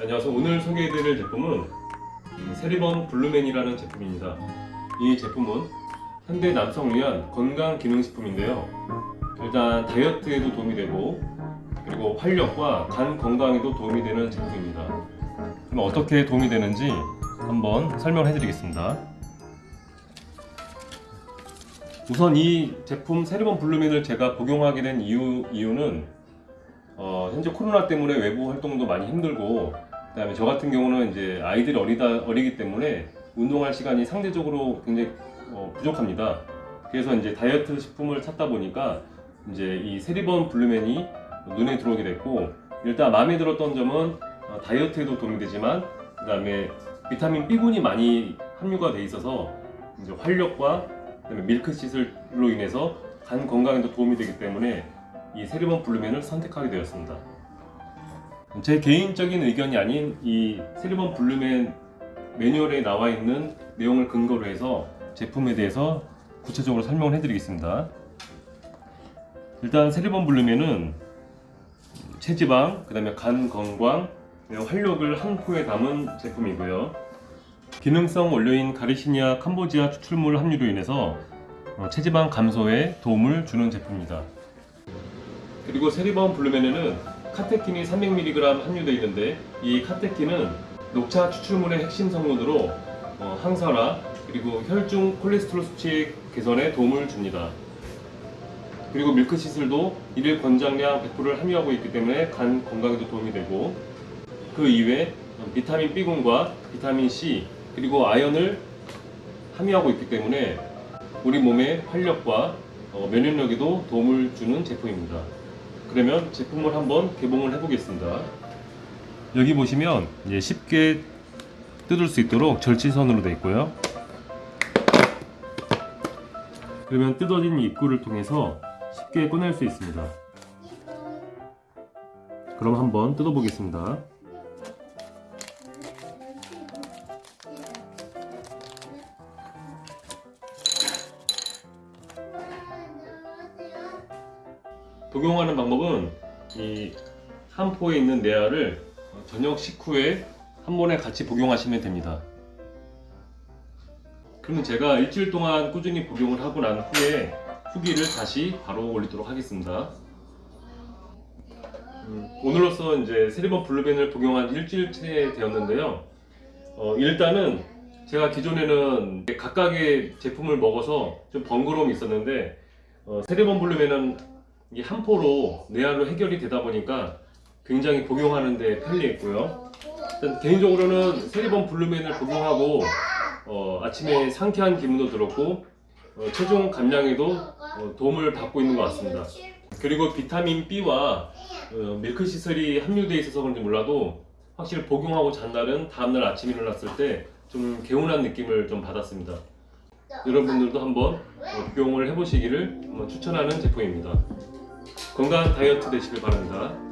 안녕하세요. 오늘 소개해드릴 제품은 이 세리번 블루맨이라는 제품입니다. 이 제품은 현대 남성을 위한 건강 기능식품인데요. 일단 다이어트에도 도움이 되고 그리고 활력과 간 건강에도 도움이 되는 제품입니다. 그럼 어떻게 도움이 되는지 한번 설명해 드리겠습니다. 우선 이 제품 세리번 블루맨을 제가 복용하게 된 이유, 이유는 어, 현재 코로나 때문에 외부 활동도 많이 힘들고 그 다음에 저 같은 경우는 이제 아이들이 어리다 어리기 때문에 운동할 시간이 상대적으로 굉장히 어, 부족합니다. 그래서 이제 다이어트 식품을 찾다 보니까 이제 이 세리번 블루맨이 눈에 들어오게 됐고 일단 마음에 들었던 점은 어, 다이어트에도 도움이 되지만 그 다음에 비타민 B군이 많이 함유가 돼 있어서 이제 활력과 그다음에 밀크시슬로 인해서 간 건강에도 도움이 되기 때문에 이 세리번 블루맨을 선택하게 되었습니다. 제 개인적인 의견이 아닌 이 세리번 블루맨 매뉴얼에 나와 있는 내용을 근거로 해서 제품에 대해서 구체적으로 설명을 해드리겠습니다. 일단 세리번 블루맨은 체지방, 그 다음에 간 건강, 활력을 한 포에 담은 제품이고요. 기능성 원료인 가르시니아 캄보지아 추출물 함유로 인해서 어, 체지방 감소에 도움을 주는 제품입니다. 그리고 세리번 블루맨에는 카테킨이 300mg 함유되어 있는데 이 카테킨은 녹차 추출물의 핵심 성분으로 어, 항산화 그리고 혈중 콜레스테롤 수치 개선에 도움을 줍니다. 그리고 밀크시슬도 일일 권장량 100%를 함유하고 있기 때문에 간 건강에도 도움이 되고 그 이외에 비타민 B군과 비타민 C 그리고 아연을 함유하고 있기 때문에 우리 몸의 활력과 어, 면역력에도 도움을 주는 제품입니다. 그러면 제품을 한번 개봉을 해보겠습니다. 여기 보시면 이제 쉽게 뜯을 수 있도록 절취선으로 되어 있고요. 그러면 뜯어진 입구를 통해서 쉽게 꺼낼 수 있습니다. 그럼 한번 뜯어보겠습니다. 복용하는 방법은 이 한 포에 있는 내알을 저녁 식후에 한 번에 같이 복용하시면 됩니다. 그러면 제가 일주일 동안 꾸준히 복용을 하고 난 후에 후기를 다시 바로 올리도록 하겠습니다. 음, 오늘로써 이제 세리번 블루벤을 복용한 일주일째 되었는데요. 어, 일단은 제가 기존에는 각각의 제품을 먹어서 좀 번거로움이 있었는데 어, 세리번 블루벤은 이한 포로 내알로 해결이 되다 보니까 굉장히 복용하는데 편리했고요. 일단 개인적으로는 세리번 블루맨을 복용하고 어, 아침에 상쾌한 기분도 들었고 어, 체중 감량에도 어, 도움을 받고 있는 것 같습니다. 그리고 비타민 B와 어, 밀크 시슬이 함유되어 있어서 그런지 몰라도 확실히 복용하고 잔 날은 다음날 아침에 일어났을 때 좀 개운한 느낌을 좀 받았습니다. 여러분들도 한번 어, 복용을 해보시기를 추천하는 제품입니다. 건강한 다이어트 되시길 바랍니다.